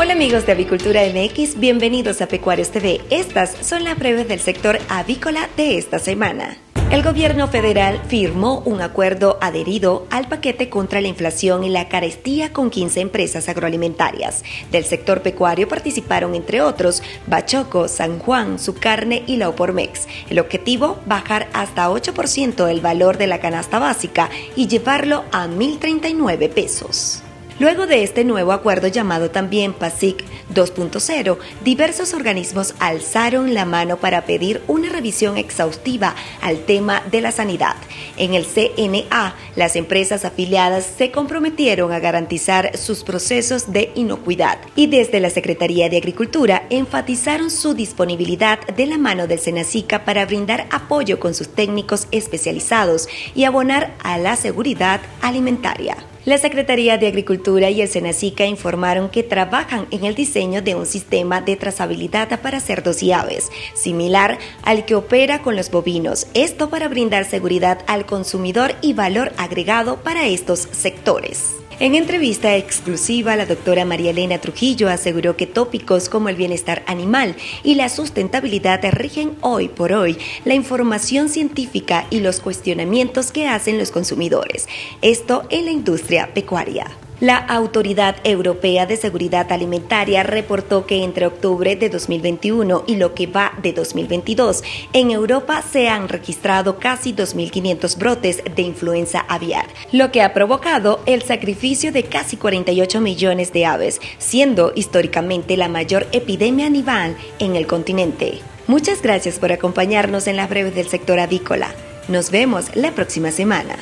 Hola amigos de Avicultura MX, bienvenidos a Pecuarios TV. Estas son las breves del sector avícola de esta semana. El gobierno federal firmó un acuerdo adherido al paquete contra la inflación y la carestía con 15 empresas agroalimentarias. Del sector pecuario participaron, entre otros, Bachoco, San Juan, Su Carne y la Opormex. El objetivo, bajar hasta 8% el valor de la canasta básica y llevarlo a 1.039 pesos. Luego de este nuevo acuerdo llamado también PASIC 2.0, diversos organismos alzaron la mano para pedir una revisión exhaustiva al tema de la sanidad. En el CNA, las empresas afiliadas se comprometieron a garantizar sus procesos de inocuidad y desde la Secretaría de Agricultura enfatizaron su disponibilidad de la mano del Senacica para brindar apoyo con sus técnicos especializados y abonar a la seguridad alimentaria. La Secretaría de Agricultura y el Senacica informaron que trabajan en el diseño de un sistema de trazabilidad para cerdos y aves, similar al que opera con los bovinos, esto para brindar seguridad al consumidor y valor agregado para estos sectores. En entrevista exclusiva, la doctora María Elena Trujillo aseguró que tópicos como el bienestar animal y la sustentabilidad rigen hoy por hoy la información científica y los cuestionamientos que hacen los consumidores. Esto en la industria pecuaria. La Autoridad Europea de Seguridad Alimentaria reportó que entre octubre de 2021 y lo que va de 2022, en Europa se han registrado casi 2.500 brotes de influenza aviar, lo que ha provocado el sacrificio de casi 48 millones de aves, siendo históricamente la mayor epidemia animal en el continente. Muchas gracias por acompañarnos en las breves del sector avícola. Nos vemos la próxima semana.